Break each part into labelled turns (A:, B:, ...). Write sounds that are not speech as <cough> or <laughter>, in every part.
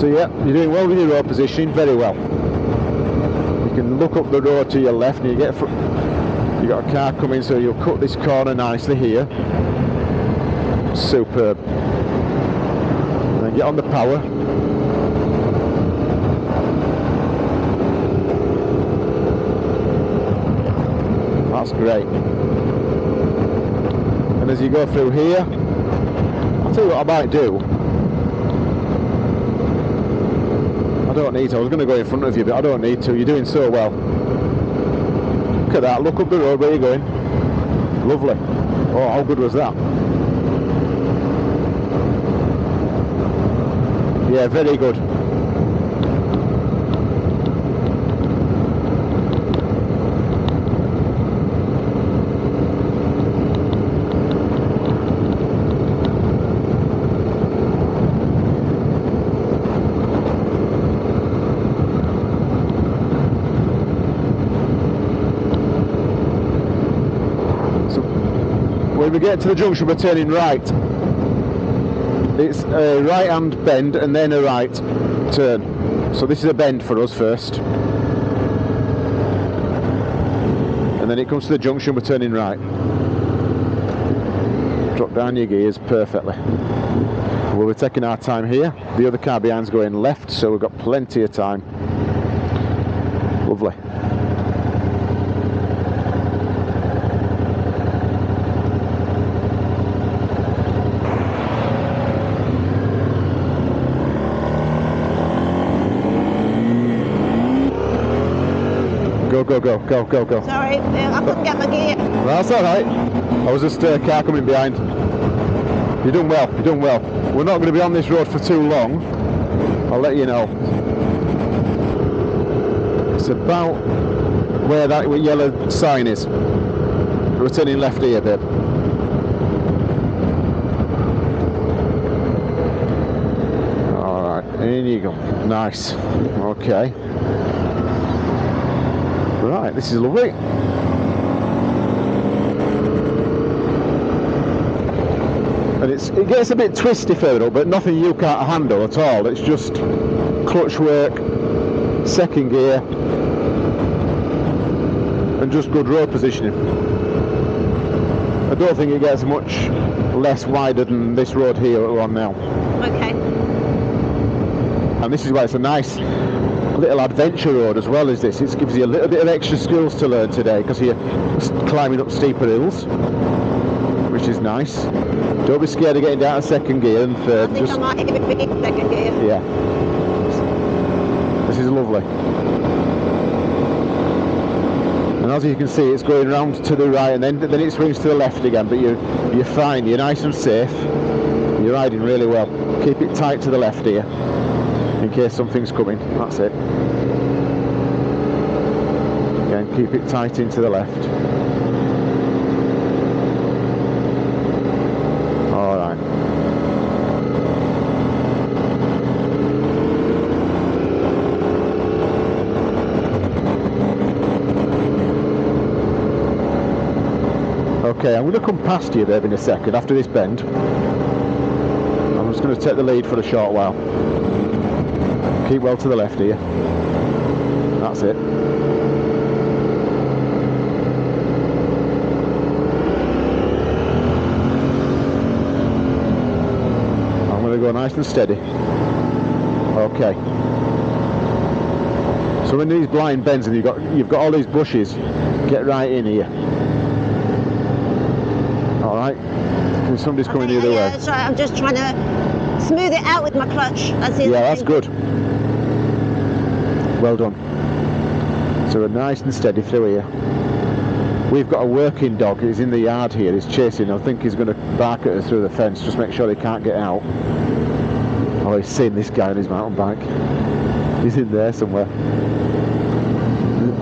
A: So yeah, you're doing well with your road positioning, very well. You can look up the road to your left and you get you got a car coming so you'll cut this corner nicely here. Superb. And then get on the power. That's great. And as you go through here, I'll tell you what I might do. I don't need to. I was going to go in front of you, but I don't need to. You're doing so well. Look at that. Look up the road where you're going. Lovely. Oh, how good was that? Yeah, very good. When we get to the junction, we're turning right. It's a right hand bend and then a right turn. So this is a bend for us first. And then it comes to the junction, we're turning right. Drop down your gears perfectly. Well, we're taking our time here. The other car behind's going left, so we've got plenty of time. Lovely. Go, go, go, go, go, go.
B: Sorry, uh, I couldn't get my gear.
A: That's all right. I was just a car coming behind. You're doing well. You're doing well. We're not going to be on this road for too long. I'll let you know. It's about where that yellow sign is. We're turning left here, babe. All right, in you go. Nice. Okay. Right, this is lovely. and it's it gets a bit twisty further up, but nothing you can't handle at all. It's just clutch work, second gear, and just good road positioning. I don't think it gets much less wider than this road here that we're on now.
B: Okay.
A: And this is why it's a nice little adventure road as well as this. It gives you a little bit of extra skills to learn today because you're climbing up steeper hills, which is nice. Don't be scared of getting down to second gear and third.
B: I think
A: Just
B: I might even be in second gear.
A: yeah. This is lovely. And as you can see, it's going round to the right, and then then it swings to the left again. But you're you're fine. You're nice and safe. You're riding really well. Keep it tight to the left here, in case something's coming. That's it. Again, keep it tight into the left. All right. Okay, I'm going to come past you there in a second after this bend. I'm just going to take the lead for a short while. Keep well to the left here. That's it. I'm going to go nice and steady. Okay. So in these blind bends and you've got you've got all these bushes, get right in here. All right. And somebody's coming the other
B: yeah,
A: way.
B: right. I'm just trying to smooth it out with my clutch. That's.
A: Yeah, that's good. Well done. So we're nice and steady through here. We've got a working dog. He's in the yard here. He's chasing. I think he's going to bark at us through the fence. Just make sure he can't get out. Oh, he's seen this guy on his mountain bike. He's in there somewhere.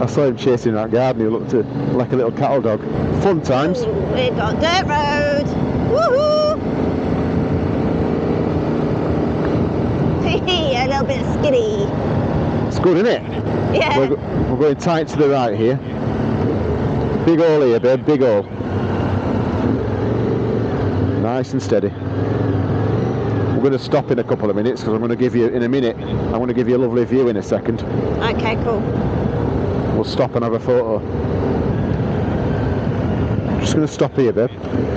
A: I saw him chasing that garden. He looked like a little cattle dog. Fun times.
B: We've got dirt road. Woohoo! <laughs> a little bit skiddy.
A: Good, isn't it?
B: Yeah.
A: We're, we're going tight to the right here. Big hole here, babe, big hole. Nice and steady. We're going to stop in a couple of minutes because I'm going to give you, in a minute, I'm going to give you a lovely view in a second.
B: Okay, cool.
A: We'll stop and have a photo. Just going to stop here, babe.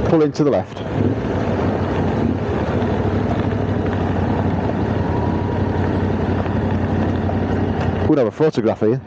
A: Pull into the left. We'll have a photograph here.